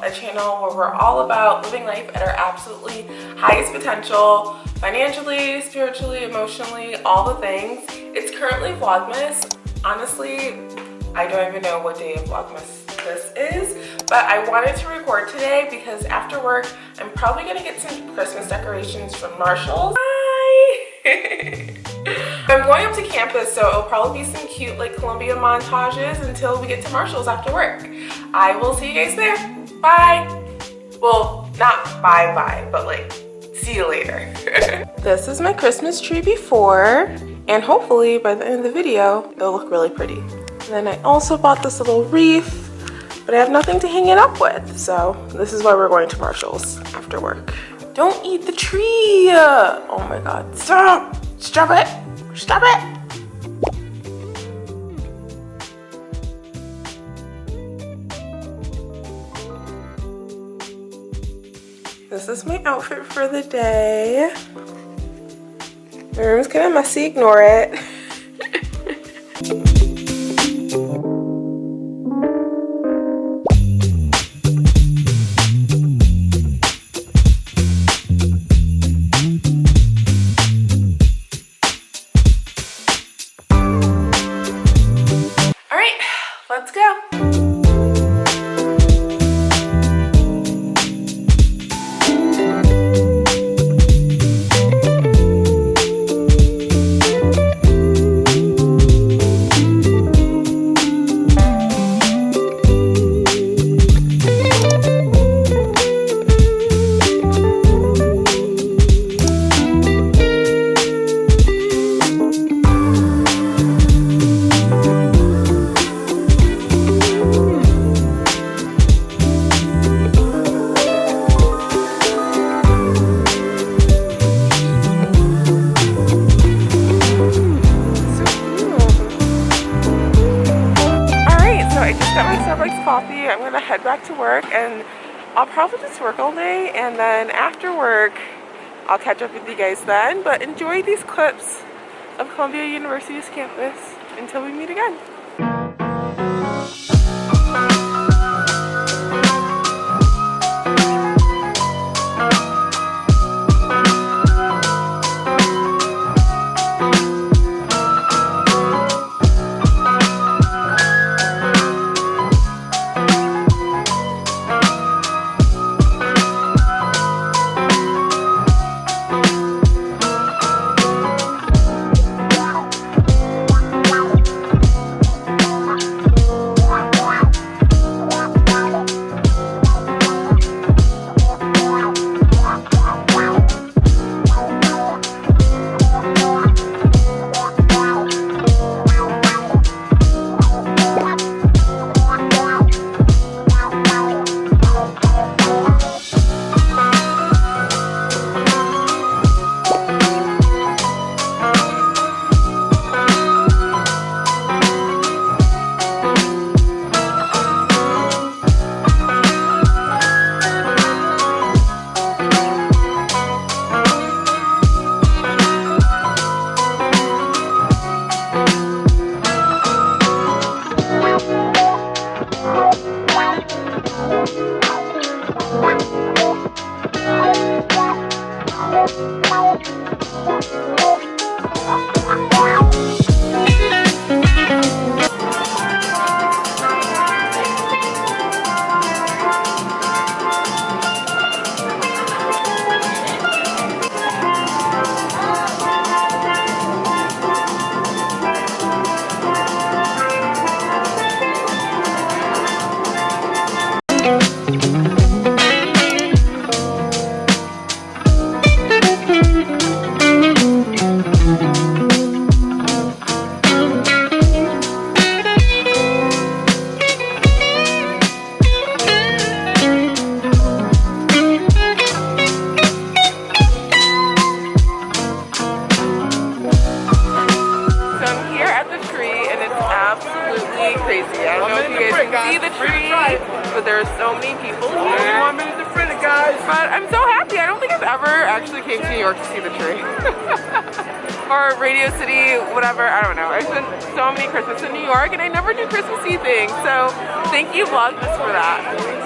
where we're all about living life at our absolutely highest potential, financially, spiritually, emotionally, all the things. It's currently Vlogmas. Honestly, I don't even know what day of Vlogmas this is, but I wanted to record today because after work, I'm probably gonna get some Christmas decorations from Marshalls. I'm going up to campus, so it'll probably be some cute like Columbia montages until we get to Marshalls after work. I will see you guys there. Bye. Well, not bye bye, but like, see you later. this is my Christmas tree before, and hopefully by the end of the video, it'll look really pretty. And then I also bought this little wreath, but I have nothing to hang it up with. So this is why we're going to Marshalls after work. Don't eat the tree. Oh my God, stop, stop it. Stop it! This is my outfit for the day. My room's kind of messy, ignore it. work and I'll probably just work all day and then after work I'll catch up with you guys then but enjoy these clips of Columbia University's campus until we meet again. York to see the tree. or Radio City, whatever, I don't know. I spent so many Christmas in New York and I never do Christmassy things. So thank you Vlogmas for that.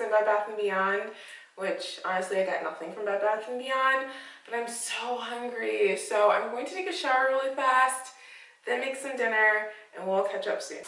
And Bed Bath & Beyond, which honestly I got nothing from Bed Bath & Beyond, but I'm so hungry. So I'm going to take a shower really fast, then make some dinner, and we'll catch up soon.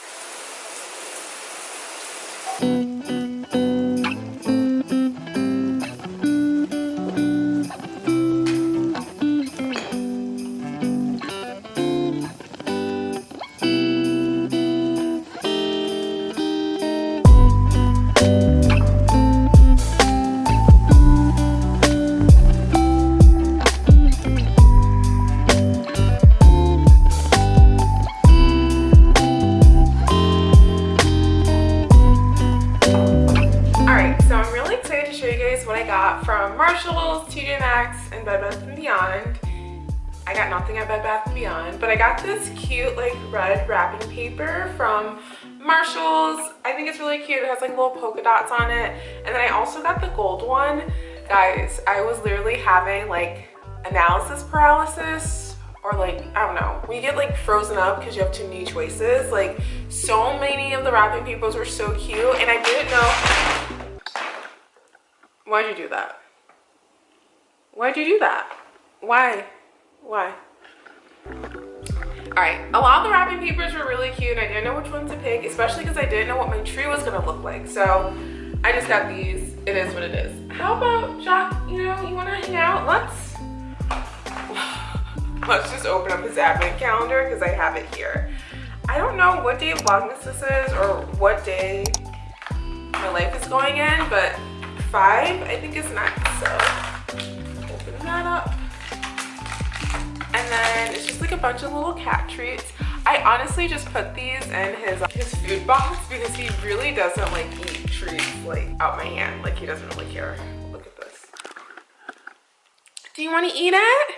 But I got this cute like red wrapping paper from Marshalls. I think it's really cute. It has like little polka dots on it. And then I also got the gold one. Guys, I was literally having like analysis paralysis or like, I don't know, We get like frozen up because you have too many choices. Like so many of the wrapping papers were so cute and I didn't know. Why'd you do that? Why'd you do that? Why? Why? All right a lot of the wrapping papers were really cute i didn't know which one to pick especially because i didn't know what my tree was going to look like so i just got these. It is what it is. How about Jacques you know you want to hang out? Let's let's just open up his advent calendar because i have it here. I don't know what day of vlogmas this is or what day my life is going in but five i think is next so open that up like a bunch of little cat treats. I honestly just put these in his uh, his food box because he really doesn't like eat treats like out my hand. Like he doesn't really care. Look at this. Do you want to eat it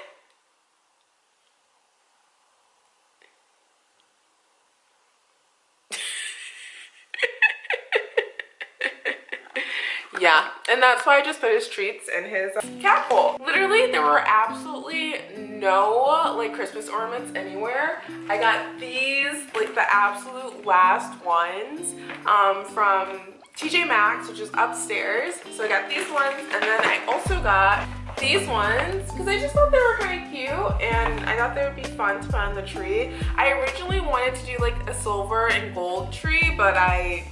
and that's why i just put his treats in his cat bowl. Literally there were absolutely no like christmas ornaments anywhere. I got these like the absolute last ones um from tj maxx which is upstairs. So i got these ones and then i also got these ones because I just thought they were kind cute and I thought they would be fun to put on the tree. I originally wanted to do like a silver and gold tree, but I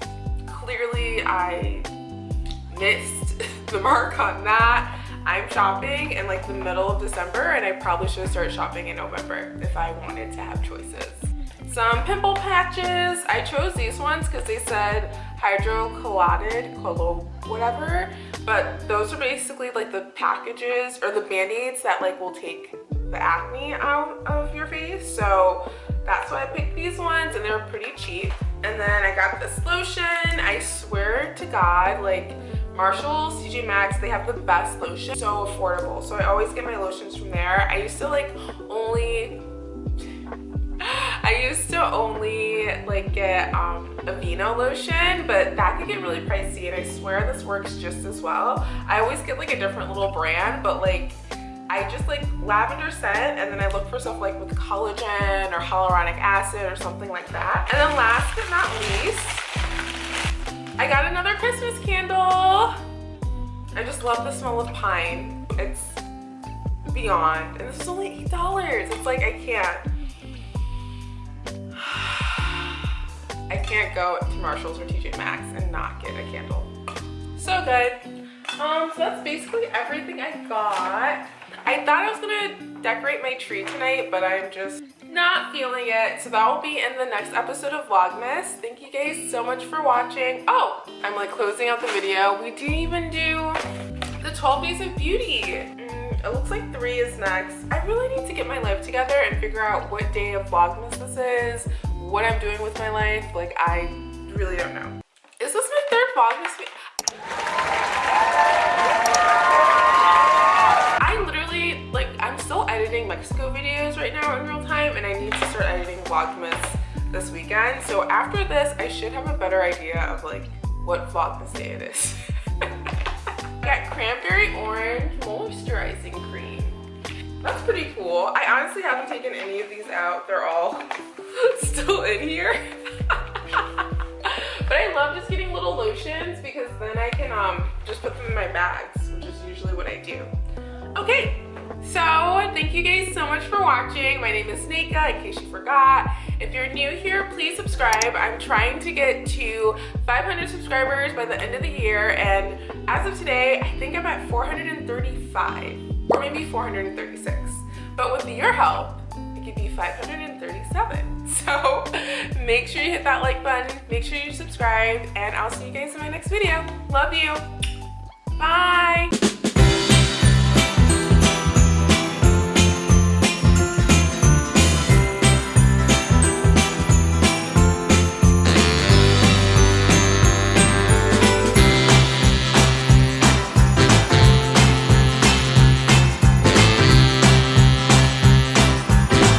clearly I missed the mark on that. I'm shopping in like the middle of December and I probably should start shopping in November if I wanted to have choices. Some pimple patches. I chose these ones because they said hydrocolloided, colo, whatever. But those are basically like the packages or the band-aids that like will take the acne out of your face. So that's why I picked these ones and they're pretty cheap. And then I got this lotion. I swear to God, like Marshalls, TJ Maxx, they have the best lotion. So affordable. So I always get my lotions from there. I used to like only I used to only like get um, Aveeno lotion, but that could get really pricey and I swear this works just as well. I always get like a different little brand, but like I just like lavender scent and then I look for stuff like with collagen or hyaluronic acid or something like that. And then last but not least, I got another Christmas candle. I just love the smell of pine. It's beyond. And this is only $8. It's like, I can't. I can't go to Marshalls or TJ Maxx and not get a candle. So good. Um, so that's basically everything I got. I thought I was gonna decorate my tree tonight, but I'm just not feeling it. So that will be in the next episode of Vlogmas. Thank you guys so much for watching. Oh, I'm like closing out the video. We didn't even do the 12 days of beauty. Mm, it looks like three is next. I really need to get my life together and figure out what day of Vlogmas this is, what I'm doing with my life. Like, I really don't know. Is this my third Vlogmas Vlogmas this weekend. So after this, I should have a better idea of like what Vlogmas day it is. got cranberry orange moisturizing cream. That's pretty cool. I honestly haven't taken any of these out. They're all still in here. but I love just getting little lotions because then I can um, just put them in my bags, which is usually what I do. Okay, so thank you guys so much for watching. My name is Nika, in case you forgot. If you're new here, please subscribe. I'm trying to get to 500 subscribers by the end of the year, and as of today, I think I'm at 435, or maybe 436. But with your help, it could be 537. So make sure you hit that like button, make sure you subscribe, and I'll see you guys in my next video. Love you. Bye.